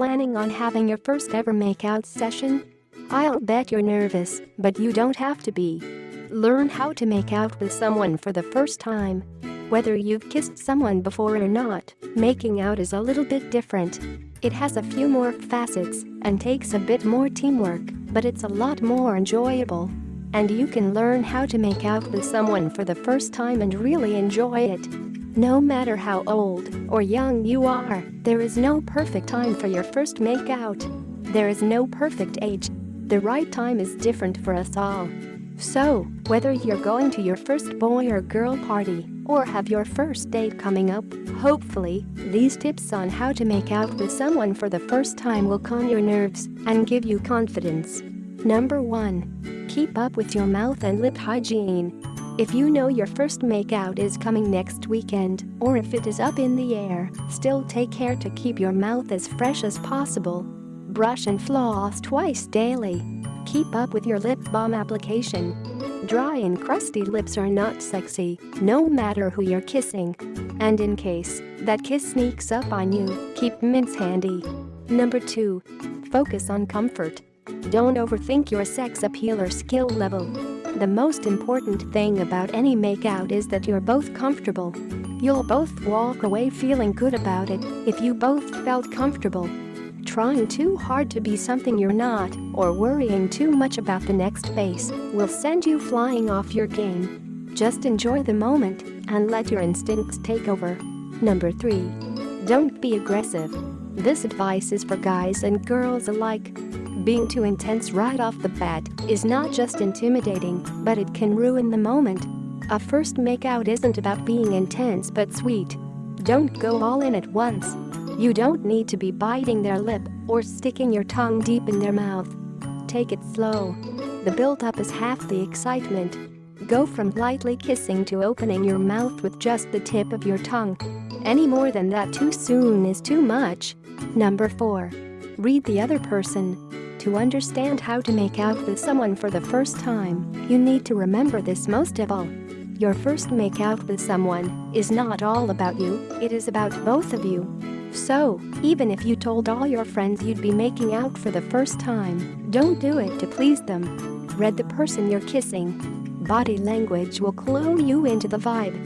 planning on having your first ever makeout session? I'll bet you're nervous, but you don't have to be. Learn how to make out with someone for the first time. Whether you've kissed someone before or not, making out is a little bit different. It has a few more facets and takes a bit more teamwork, but it's a lot more enjoyable. And you can learn how to make out with someone for the first time and really enjoy it. No matter how old or young you are, there is no perfect time for your first makeout. There is no perfect age. The right time is different for us all. So, whether you're going to your first boy or girl party or have your first date coming up, hopefully, these tips on how to make out with someone for the first time will calm your nerves and give you confidence. Number 1. Keep up with your mouth and lip hygiene. If you know your first makeout is coming next weekend, or if it is up in the air, still take care to keep your mouth as fresh as possible. Brush and floss twice daily. Keep up with your lip balm application. Dry and crusty lips are not sexy, no matter who you're kissing. And in case that kiss sneaks up on you, keep mints handy. Number 2. Focus on comfort. Don't overthink your sex appeal or skill level. The most important thing about any makeout is that you're both comfortable. You'll both walk away feeling good about it if you both felt comfortable. Trying too hard to be something you're not or worrying too much about the next face will send you flying off your game. Just enjoy the moment and let your instincts take over. Number 3. Don't be aggressive. This advice is for guys and girls alike. Being too intense right off the bat is not just intimidating, but it can ruin the moment. A first makeout isn't about being intense but sweet. Don't go all in at once. You don't need to be biting their lip or sticking your tongue deep in their mouth. Take it slow. The build-up is half the excitement. Go from lightly kissing to opening your mouth with just the tip of your tongue. Any more than that too soon is too much. Number 4. Read the other person. To understand how to make out with someone for the first time, you need to remember this most of all. Your first make out with someone is not all about you, it is about both of you. So, even if you told all your friends you'd be making out for the first time, don't do it to please them. Read the person you're kissing. Body language will clue you into the vibe.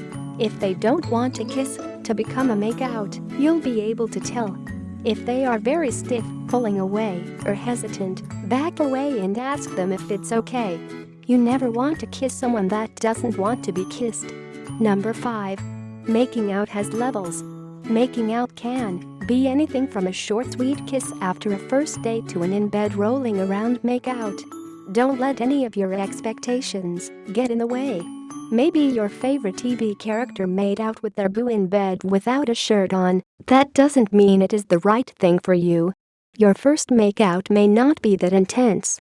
If they don't want to kiss to become a make-out, you'll be able to tell. If they are very stiff, pulling away, or hesitant, back away and ask them if it's okay. You never want to kiss someone that doesn't want to be kissed. Number 5. Making out has levels. Making out can be anything from a short sweet kiss after a first date to an in-bed rolling around make out. Don't let any of your expectations get in the way. Maybe your favorite TV character made out with their boo in bed without a shirt on, that doesn't mean it is the right thing for you. Your first makeout may not be that intense.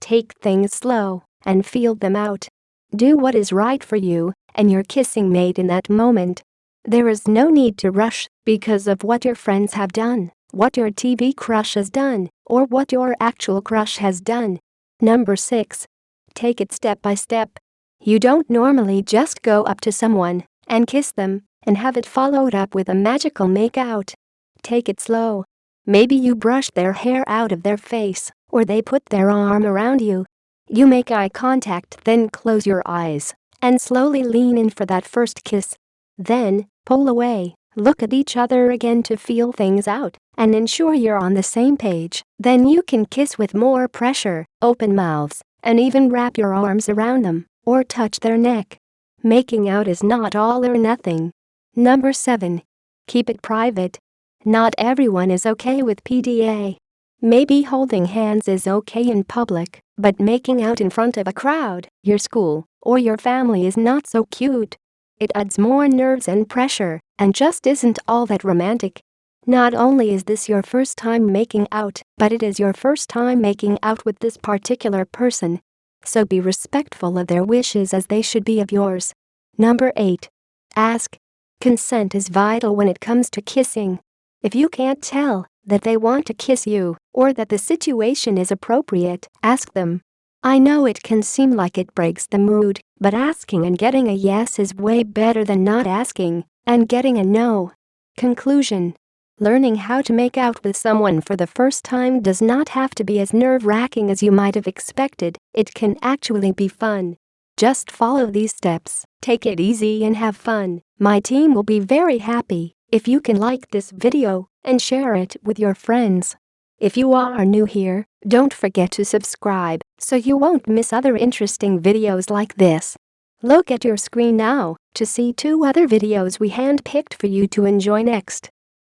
Take things slow and feel them out. Do what is right for you and your kissing mate in that moment. There is no need to rush because of what your friends have done, what your TV crush has done, or what your actual crush has done. Number 6. Take it step by step. You don't normally just go up to someone and kiss them and have it followed up with a magical make-out. Take it slow. Maybe you brush their hair out of their face, or they put their arm around you. You make eye contact then close your eyes and slowly lean in for that first kiss. Then, pull away, look at each other again to feel things out and ensure you're on the same page. Then you can kiss with more pressure, open mouths, and even wrap your arms around them or touch their neck. Making out is not all or nothing. Number 7. Keep it private. Not everyone is okay with PDA. Maybe holding hands is okay in public, but making out in front of a crowd, your school, or your family is not so cute. It adds more nerves and pressure, and just isn't all that romantic. Not only is this your first time making out, but it is your first time making out with this particular person, so be respectful of their wishes as they should be of yours. Number 8. Ask. Consent is vital when it comes to kissing. If you can't tell that they want to kiss you or that the situation is appropriate, ask them. I know it can seem like it breaks the mood, but asking and getting a yes is way better than not asking and getting a no. Conclusion Learning how to make out with someone for the first time does not have to be as nerve-wracking as you might have expected, it can actually be fun. Just follow these steps, take it easy and have fun. My team will be very happy if you can like this video and share it with your friends. If you are new here, don't forget to subscribe so you won't miss other interesting videos like this. Look at your screen now to see two other videos we handpicked for you to enjoy next.